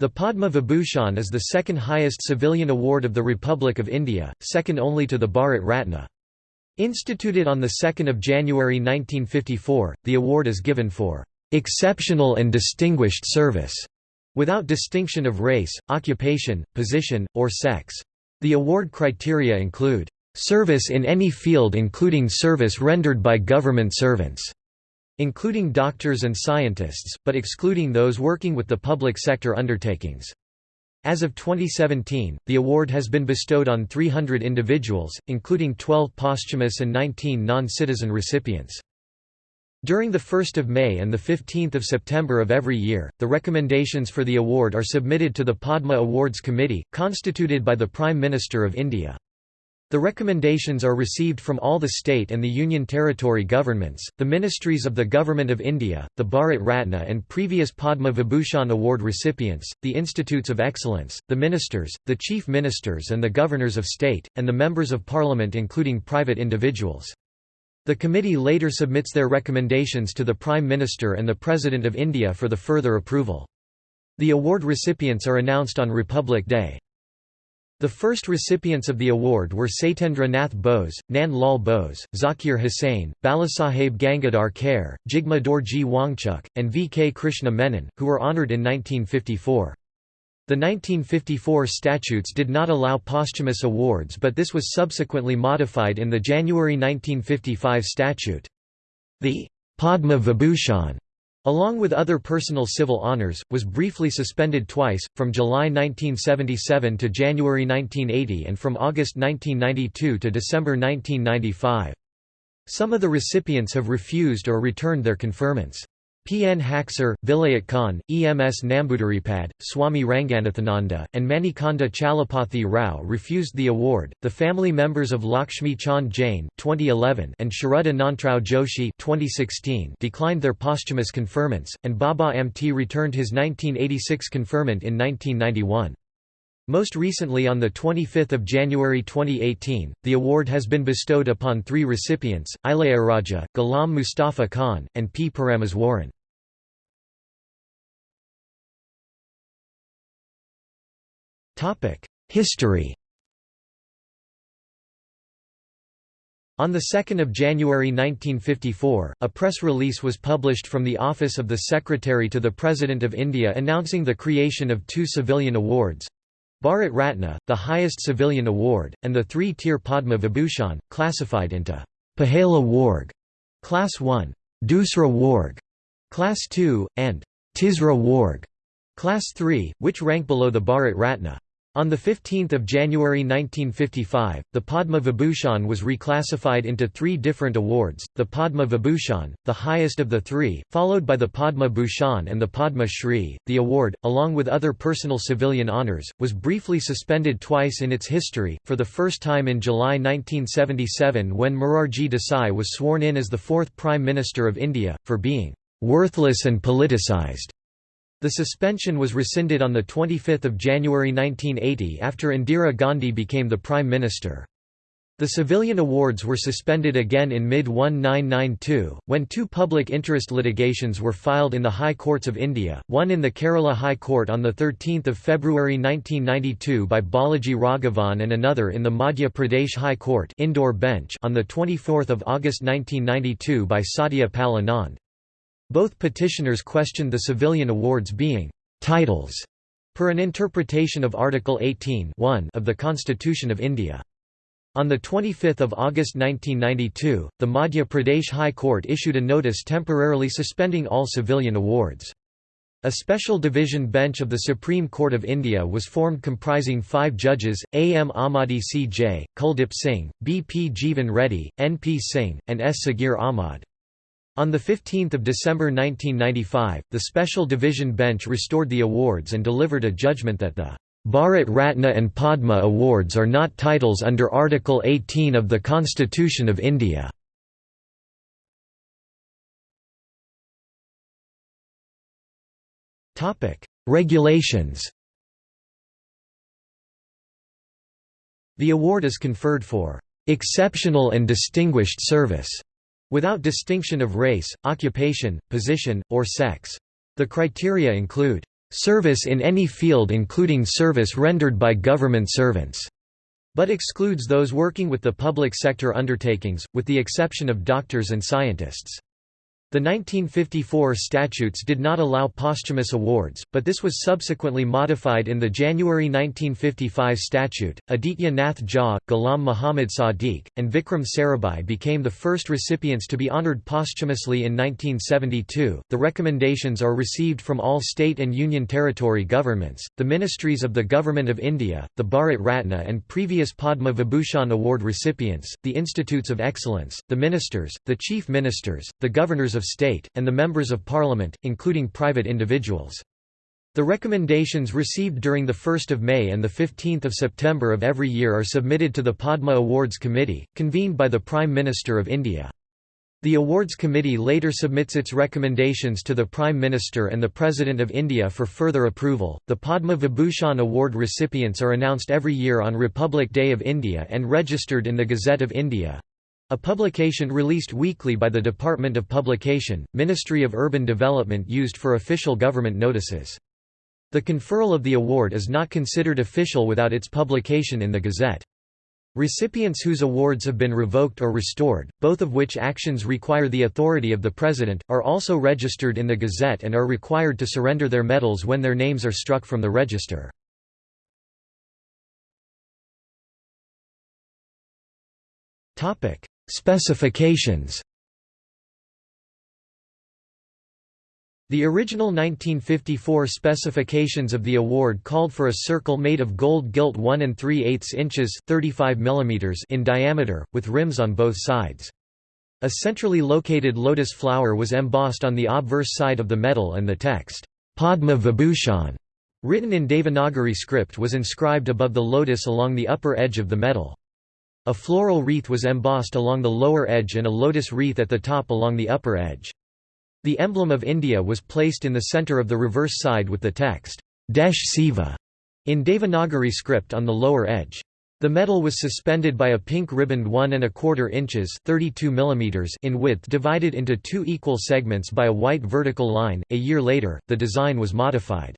The Padma Vibhushan is the second highest civilian award of the Republic of India, second only to the Bharat Ratna. Instituted on 2 January 1954, the award is given for "...exceptional and distinguished service", without distinction of race, occupation, position, or sex. The award criteria include, "...service in any field including service rendered by government servants." Including doctors and scientists, but excluding those working with the public sector undertakings. As of 2017, the award has been bestowed on 300 individuals, including 12 posthumous and 19 non-citizen recipients. During the 1st of May and the 15th of September of every year, the recommendations for the award are submitted to the Padma Awards Committee, constituted by the Prime Minister of India. The recommendations are received from all the state and the Union Territory governments, the ministries of the Government of India, the Bharat Ratna and previous Padma Vibhushan Award recipients, the Institutes of Excellence, the ministers, the chief ministers and the governors of state, and the members of parliament including private individuals. The committee later submits their recommendations to the Prime Minister and the President of India for the further approval. The award recipients are announced on Republic Day. The first recipients of the award were Satyendra Nath Bose, Nand Lal Bose, Zakir Hussain, Balasaheb Gangadhar Kher, Jigme Dorji Wangchuk, and V. K. Krishna Menon, who were honoured in 1954. The 1954 statutes did not allow posthumous awards but this was subsequently modified in the January 1955 statute. The Padma Vibhushan along with other personal civil honors, was briefly suspended twice, from July 1977 to January 1980 and from August 1992 to December 1995. Some of the recipients have refused or returned their conferments. P. N. Haksar, Vilayat Khan, E. M. S. Namboodiripad, Swami Ranganathananda, and Manikanda Chalapathi Rao refused the award. The family members of Lakshmi Chand Jain (2011) and Sharad Anantrao Joshi (2016) declined their posthumous conferments, and Baba Amte returned his 1986 conferment in 1991. Most recently on 25 January 2018, the award has been bestowed upon three recipients, Ilayaraja, Ghulam Mustafa Khan, and P. Parameswaran. History On 2 January 1954, a press release was published from the Office of the Secretary to the President of India announcing the creation of two civilian awards Bharat Ratna, the highest civilian award, and the three-tier Padma Vibhushan, classified into Pahela Varg, Class 1, Dusra Varg, Class 2, and Tisra Varg, Class 3, which rank below the Bharat Ratna. On 15 January 1955, the Padma Vibhushan was reclassified into three different awards, the Padma Vibhushan, the highest of the three, followed by the Padma Bhushan and the Padma Shri. The award, along with other personal civilian honours, was briefly suspended twice in its history, for the first time in July 1977 when Morarji Desai was sworn in as the fourth Prime Minister of India, for being "...worthless and politicised." The suspension was rescinded on 25 January 1980 after Indira Gandhi became the Prime Minister. The civilian awards were suspended again in mid-1992, when two public interest litigations were filed in the High Courts of India, one in the Kerala High Court on 13 February 1992 by Balaji Raghavan and another in the Madhya Pradesh High Court Indore bench on 24 August 1992 by Satya Pal Anand. Both petitioners questioned the civilian awards being «titles» per an interpretation of Article 18 of the Constitution of India. On 25 August 1992, the Madhya Pradesh High Court issued a notice temporarily suspending all civilian awards. A special division bench of the Supreme Court of India was formed comprising five judges, A. M. Ahmadi C. J., Kuldip Singh, B. P. Jeevan Reddy, N. P. Singh, and S. Sagir Ahmad. On 15 December 1995, the Special Division Bench restored the awards and delivered a judgment that the Bharat Ratna and Padma Awards are not titles under Article 18 of the Constitution of India. Regulations The award is conferred for "...exceptional and distinguished service." Without distinction of race, occupation, position, or sex. The criteria include service in any field including service rendered by government servants, but excludes those working with the public sector undertakings, with the exception of doctors and scientists. The 1954 statutes did not allow posthumous awards, but this was subsequently modified in the January 1955 statute. Aditya Nath Jha, Ghulam Muhammad Sadiq, and Vikram Sarabhai became the first recipients to be honored posthumously in 1972. The recommendations are received from all state and union territory governments, the ministries of the Government of India, the Bharat Ratna and previous Padma Vibhushan Award recipients, the Institutes of Excellence, the ministers, the chief ministers, the governors of state, and the members of parliament, including private individuals. The recommendations received during the 1 May and 15 September of every year are submitted to the Padma Awards Committee, convened by the Prime Minister of India. The Awards Committee later submits its recommendations to the Prime Minister and the President of India for further approval. The Padma Vibhushan Award recipients are announced every year on Republic Day of India and registered in the Gazette of India. A publication released weekly by the Department of Publication, Ministry of Urban Development used for official government notices. The conferral of the award is not considered official without its publication in the Gazette. Recipients whose awards have been revoked or restored, both of which actions require the authority of the President, are also registered in the Gazette and are required to surrender their medals when their names are struck from the register. Specifications The original 1954 specifications of the award called for a circle made of gold gilt 1 and 3 eighths inches 35 mm in diameter, with rims on both sides. A centrally located lotus flower was embossed on the obverse side of the medal and the text, Padma Vibhushan, written in Devanagari script was inscribed above the lotus along the upper edge of the medal. A floral wreath was embossed along the lower edge and a lotus wreath at the top along the upper edge. The emblem of India was placed in the centre of the reverse side with the text, Desh Seva, in Devanagari script on the lower edge. The medal was suspended by a pink ribboned 1 and a quarter inches 32 mm in width divided into two equal segments by a white vertical line. A year later, the design was modified.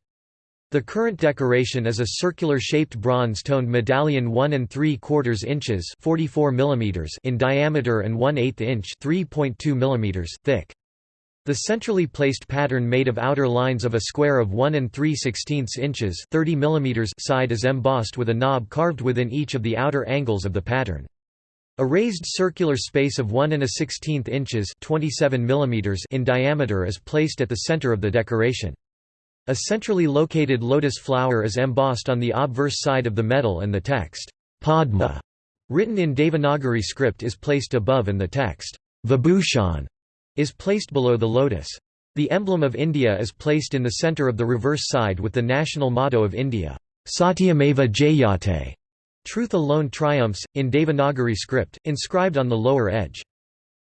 The current decoration is a circular-shaped bronze-toned medallion 1 and 3 quarters inches 44 mm in diameter and 1 8 inch 3.2 mm thick. The centrally placed pattern made of outer lines of a square of 1 and 3 16 inches 30 mm side is embossed with a knob carved within each of the outer angles of the pattern. A raised circular space of 1 and a 16 inches 27 mm in diameter is placed at the center of the decoration. A centrally located lotus flower is embossed on the obverse side of the medal and the text, Padma, written in Devanagari script is placed above and the text, Vibhushan, is placed below the lotus. The emblem of India is placed in the centre of the reverse side with the national motto of India, Satyameva Jayate, Truth alone triumphs, in Devanagari script, inscribed on the lower edge.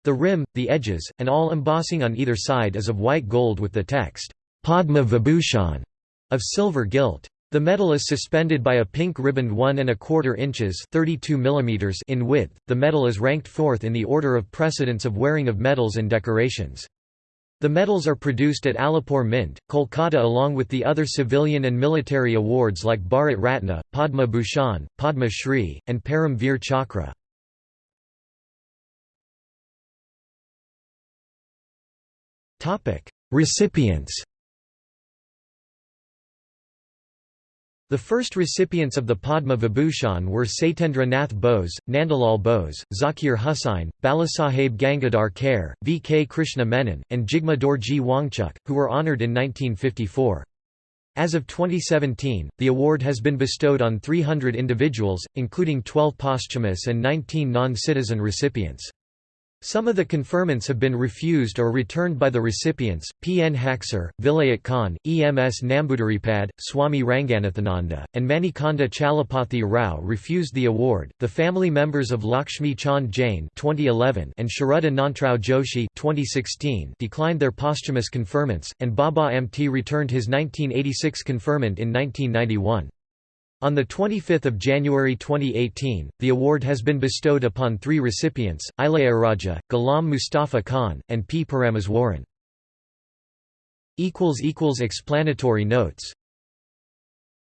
The rim, the edges, and all embossing on either side is of white gold with the text, Padma Vibhushan of silver gilt. The medal is suspended by a pink ribboned 1 and a quarter inches 32 mm in width. The medal is ranked fourth in the order of precedence of wearing of medals and decorations. The medals are produced at Alipore Mint, Kolkata along with the other civilian and military awards like Bharat Ratna, Padma Bhushan, Padma Shri, and Param Veer Chakra. Recipients The first recipients of the Padma Vibhushan were Satyendra Nath Bose, Nandalal Bose, Zakir Hussain, Balasaheb Gangadhar Kher, V. K. Krishna Menon, and Jigme Dorji Wangchuk, who were honoured in 1954. As of 2017, the award has been bestowed on 300 individuals, including 12 posthumous and 19 non-citizen recipients. Some of the conferments have been refused or returned by the recipients. P. N. Haksar, Vilayat Khan, E. M. S. Namboodiripad, Swami Ranganathananda, and Manikanda Chalapathi Rao refused the award. The family members of Lakshmi Chand Jain (2011) and Sharad Anantrao Joshi (2016) declined their posthumous conferments, and Baba Amte returned his 1986 conferment in 1991. On 25 January 2018, the award has been bestowed upon three recipients, Ilayaraja, Ghulam Mustafa Khan, and P. Parameswaran. Explanatory notes